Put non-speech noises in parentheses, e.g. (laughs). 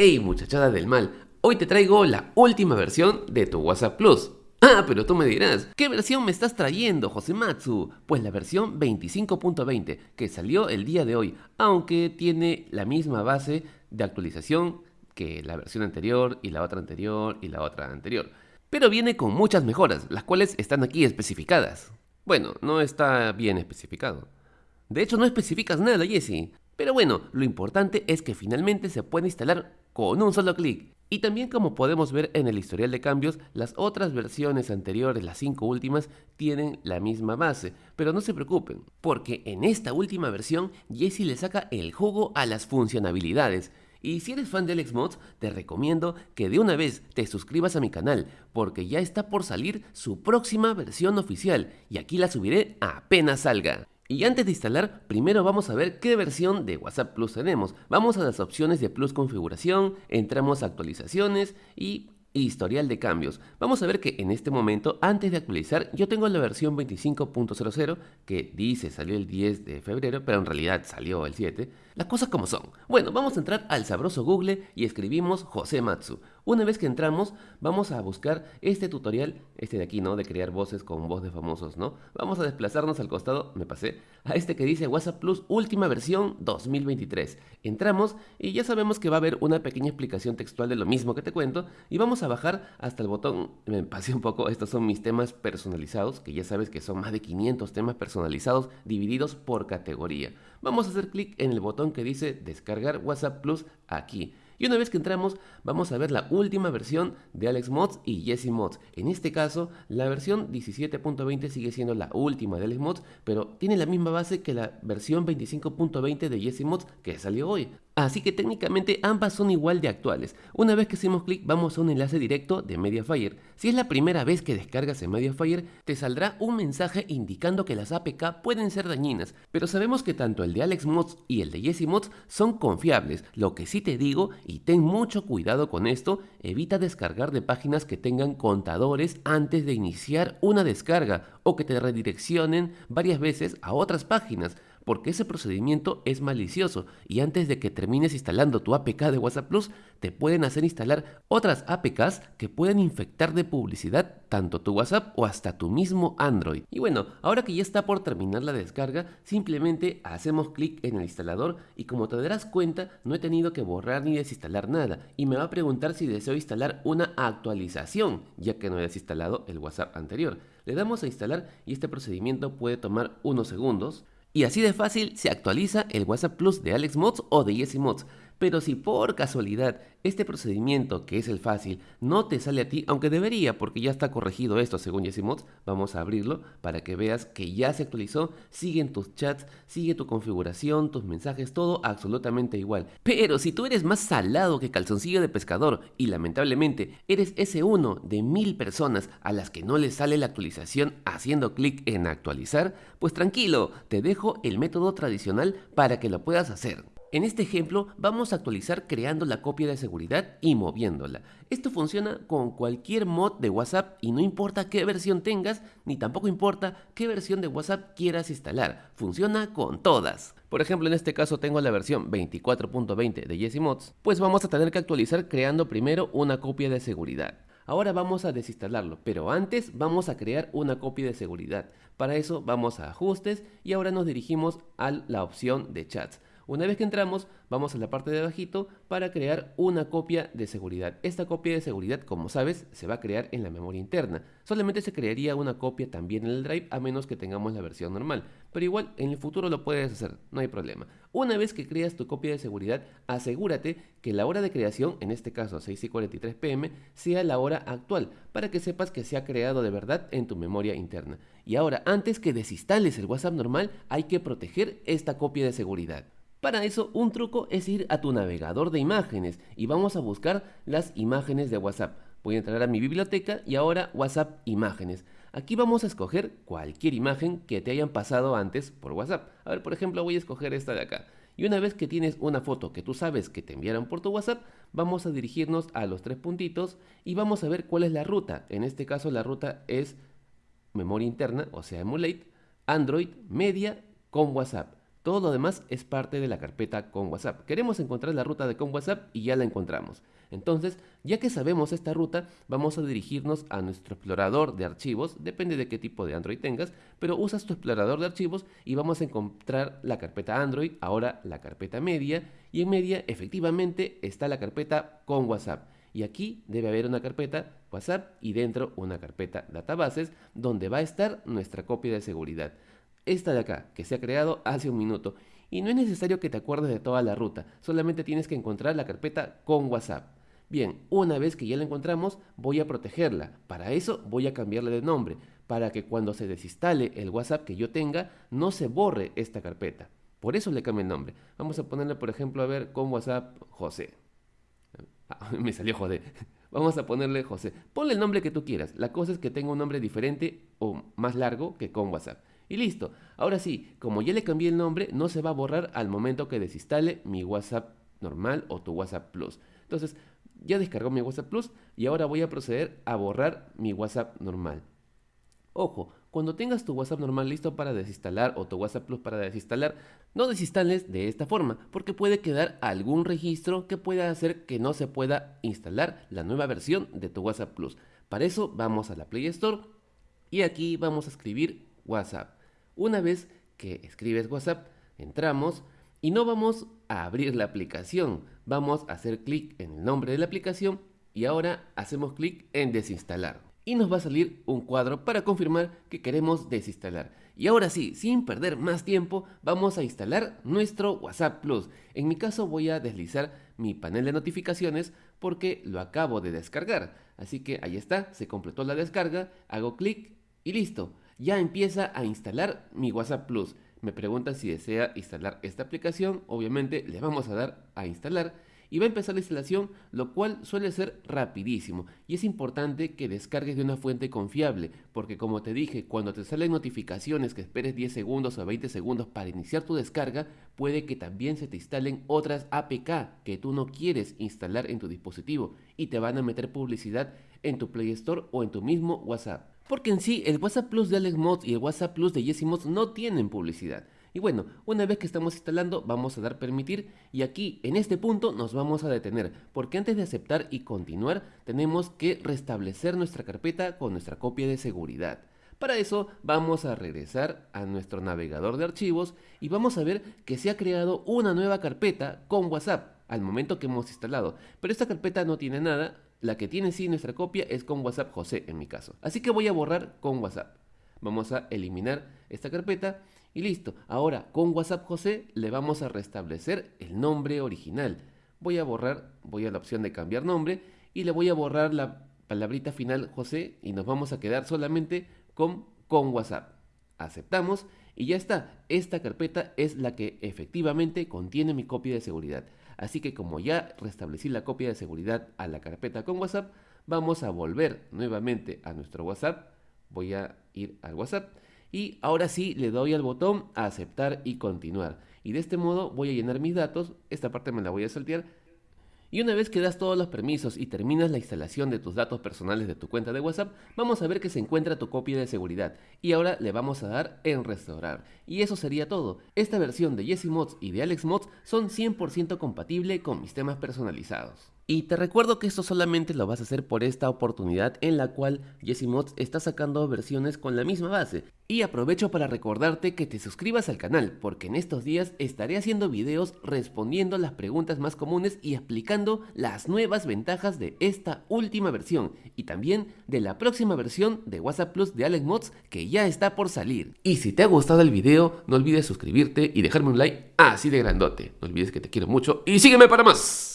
Hey muchachada del mal, hoy te traigo la última versión de tu WhatsApp Plus. Ah, pero tú me dirás, ¿qué versión me estás trayendo, Josematsu? Pues la versión 25.20, que salió el día de hoy, aunque tiene la misma base de actualización que la versión anterior y la otra anterior y la otra anterior. Pero viene con muchas mejoras, las cuales están aquí especificadas. Bueno, no está bien especificado. De hecho, no especificas nada, Jesse. Pero bueno, lo importante es que finalmente se puede instalar con un solo clic. Y también como podemos ver en el historial de cambios, las otras versiones anteriores, las cinco últimas, tienen la misma base. Pero no se preocupen, porque en esta última versión Jesse le saca el jugo a las funcionalidades. Y si eres fan de Mods, te recomiendo que de una vez te suscribas a mi canal, porque ya está por salir su próxima versión oficial, y aquí la subiré apenas salga. Y antes de instalar, primero vamos a ver qué versión de WhatsApp Plus tenemos. Vamos a las opciones de Plus configuración, entramos a actualizaciones y historial de cambios. Vamos a ver que en este momento, antes de actualizar, yo tengo la versión 25.00 que dice salió el 10 de febrero, pero en realidad salió el 7. Las cosas como son. Bueno, vamos a entrar al sabroso Google y escribimos José Matsu. Una vez que entramos, vamos a buscar este tutorial, este de aquí, ¿no? De crear voces con voz de famosos, ¿no? Vamos a desplazarnos al costado, me pasé, a este que dice WhatsApp Plus última versión 2023. Entramos y ya sabemos que va a haber una pequeña explicación textual de lo mismo que te cuento y vamos a bajar hasta el botón, me pasé un poco, estos son mis temas personalizados, que ya sabes que son más de 500 temas personalizados divididos por categoría. Vamos a hacer clic en el botón que dice descargar WhatsApp Plus aquí. Y una vez que entramos, vamos a ver la última versión de Alex Mods y Jesse Mods. En este caso, la versión 17.20 sigue siendo la última de Alex Mods, pero tiene la misma base que la versión 25.20 de Jesse Mods que salió hoy. Así que técnicamente ambas son igual de actuales. Una vez que hacemos clic vamos a un enlace directo de Mediafire. Si es la primera vez que descargas en Mediafire, te saldrá un mensaje indicando que las APK pueden ser dañinas, pero sabemos que tanto el de Alex Mods y el de Jesse Mods son confiables. Lo que sí te digo, y ten mucho cuidado con esto, evita descargar de páginas que tengan contadores antes de iniciar una descarga o que te redireccionen varias veces a otras páginas porque ese procedimiento es malicioso y antes de que termines instalando tu APK de WhatsApp Plus, te pueden hacer instalar otras APKs que pueden infectar de publicidad tanto tu WhatsApp o hasta tu mismo Android. Y bueno, ahora que ya está por terminar la descarga, simplemente hacemos clic en el instalador y como te darás cuenta, no he tenido que borrar ni desinstalar nada y me va a preguntar si deseo instalar una actualización, ya que no he desinstalado el WhatsApp anterior. Le damos a instalar y este procedimiento puede tomar unos segundos. Y así de fácil se actualiza el WhatsApp Plus de Alex Mods o de Jesse Mods. Pero si por casualidad este procedimiento, que es el fácil, no te sale a ti, aunque debería porque ya está corregido esto según Jesse Mods, vamos a abrirlo para que veas que ya se actualizó, siguen tus chats, sigue tu configuración, tus mensajes, todo absolutamente igual. Pero si tú eres más salado que calzoncillo de pescador y lamentablemente eres ese uno de mil personas a las que no le sale la actualización haciendo clic en actualizar, pues tranquilo, te dejo el método tradicional para que lo puedas hacer. En este ejemplo vamos a actualizar creando la copia de seguridad y moviéndola. Esto funciona con cualquier mod de WhatsApp y no importa qué versión tengas, ni tampoco importa qué versión de WhatsApp quieras instalar. Funciona con todas. Por ejemplo, en este caso tengo la versión 24.20 de Jesse Mods, pues vamos a tener que actualizar creando primero una copia de seguridad. Ahora vamos a desinstalarlo, pero antes vamos a crear una copia de seguridad. Para eso vamos a ajustes y ahora nos dirigimos a la opción de chats. Una vez que entramos, vamos a la parte de abajito para crear una copia de seguridad. Esta copia de seguridad, como sabes, se va a crear en la memoria interna. Solamente se crearía una copia también en el drive a menos que tengamos la versión normal. Pero igual, en el futuro lo puedes hacer, no hay problema. Una vez que creas tu copia de seguridad, asegúrate que la hora de creación, en este caso 6 y 43 pm, sea la hora actual, para que sepas que se ha creado de verdad en tu memoria interna. Y ahora, antes que desinstales el WhatsApp normal, hay que proteger esta copia de seguridad. Para eso, un truco es ir a tu navegador de imágenes y vamos a buscar las imágenes de WhatsApp. Voy a entrar a mi biblioteca y ahora WhatsApp Imágenes. Aquí vamos a escoger cualquier imagen que te hayan pasado antes por WhatsApp. A ver, por ejemplo, voy a escoger esta de acá. Y una vez que tienes una foto que tú sabes que te enviaron por tu WhatsApp, vamos a dirigirnos a los tres puntitos y vamos a ver cuál es la ruta. En este caso la ruta es memoria interna, o sea, emulate, Android, media con WhatsApp. Todo lo demás es parte de la carpeta con WhatsApp. Queremos encontrar la ruta de con WhatsApp y ya la encontramos. Entonces, ya que sabemos esta ruta, vamos a dirigirnos a nuestro explorador de archivos, depende de qué tipo de Android tengas, pero usas tu explorador de archivos y vamos a encontrar la carpeta Android, ahora la carpeta media, y en media efectivamente está la carpeta con WhatsApp. Y aquí debe haber una carpeta WhatsApp y dentro una carpeta databases donde va a estar nuestra copia de seguridad. Esta de acá, que se ha creado hace un minuto. Y no es necesario que te acuerdes de toda la ruta, solamente tienes que encontrar la carpeta con WhatsApp. Bien, una vez que ya la encontramos, voy a protegerla. Para eso voy a cambiarle de nombre, para que cuando se desinstale el WhatsApp que yo tenga, no se borre esta carpeta. Por eso le cambio el nombre. Vamos a ponerle, por ejemplo, a ver, con WhatsApp José. Ah, (laughs) me salió joder. (laughs) Vamos a ponerle José. Ponle el nombre que tú quieras. La cosa es que tenga un nombre diferente o más largo que con WhatsApp. Y listo. Ahora sí, como ya le cambié el nombre, no se va a borrar al momento que desinstale mi WhatsApp normal o tu WhatsApp Plus. Entonces, ya descargó mi WhatsApp Plus y ahora voy a proceder a borrar mi WhatsApp normal. Ojo, cuando tengas tu WhatsApp normal listo para desinstalar o tu WhatsApp Plus para desinstalar, no desinstales de esta forma, porque puede quedar algún registro que pueda hacer que no se pueda instalar la nueva versión de tu WhatsApp Plus. Para eso vamos a la Play Store y aquí vamos a escribir WhatsApp. Una vez que escribes WhatsApp, entramos y no vamos a abrir la aplicación, vamos a hacer clic en el nombre de la aplicación y ahora hacemos clic en desinstalar. Y nos va a salir un cuadro para confirmar que queremos desinstalar. Y ahora sí, sin perder más tiempo, vamos a instalar nuestro WhatsApp Plus. En mi caso voy a deslizar mi panel de notificaciones porque lo acabo de descargar. Así que ahí está, se completó la descarga, hago clic y listo. Ya empieza a instalar mi WhatsApp Plus. Me pregunta si desea instalar esta aplicación, obviamente le vamos a dar a instalar y va a empezar la instalación, lo cual suele ser rapidísimo. Y es importante que descargues de una fuente confiable, porque como te dije, cuando te salen notificaciones que esperes 10 segundos o 20 segundos para iniciar tu descarga, puede que también se te instalen otras APK que tú no quieres instalar en tu dispositivo y te van a meter publicidad en tu Play Store o en tu mismo WhatsApp. Porque en sí, el WhatsApp Plus de Alex Mods y el WhatsApp Plus de Jesse no tienen publicidad. Y bueno, una vez que estamos instalando, vamos a dar permitir y aquí, en este punto, nos vamos a detener, porque antes de aceptar y continuar, tenemos que restablecer nuestra carpeta con nuestra copia de seguridad. Para eso vamos a regresar a nuestro navegador de archivos y vamos a ver que se ha creado una nueva carpeta con WhatsApp al momento que hemos instalado. Pero esta carpeta no tiene nada, la que tiene sí nuestra copia es con WhatsApp José en mi caso. Así que voy a borrar con WhatsApp. Vamos a eliminar esta carpeta y listo. Ahora con WhatsApp José le vamos a restablecer el nombre original. Voy a borrar, voy a la opción de cambiar nombre y le voy a borrar la palabrita final José y nos vamos a quedar solamente con con WhatsApp. Aceptamos y ya está. Esta carpeta es la que efectivamente contiene mi copia de seguridad. Así que como ya restablecí la copia de seguridad a la carpeta con WhatsApp, vamos a volver nuevamente a nuestro WhatsApp. Voy a ir al WhatsApp y ahora sí le doy al botón a aceptar y continuar. Y de este modo voy a llenar mis datos, esta parte me la voy a saltear y una vez que das todos los permisos y terminas la instalación de tus datos personales de tu cuenta de WhatsApp, vamos a ver que se encuentra tu copia de seguridad. Y ahora le vamos a dar en restaurar. Y eso sería todo. Esta versión de Jesse Mods y de Alex Mods son 100% compatible con mis temas personalizados. Y te recuerdo que esto solamente lo vas a hacer por esta oportunidad en la cual Mods está sacando versiones con la misma base. Y aprovecho para recordarte que te suscribas al canal, porque en estos días estaré haciendo videos respondiendo las preguntas más comunes y explicando las nuevas ventajas de esta última versión y también de la próxima versión de WhatsApp Plus de Alex Mods que ya está por salir. Y si te ha gustado el video, no olvides suscribirte y dejarme un like así de grandote. No olvides que te quiero mucho y sígueme para más.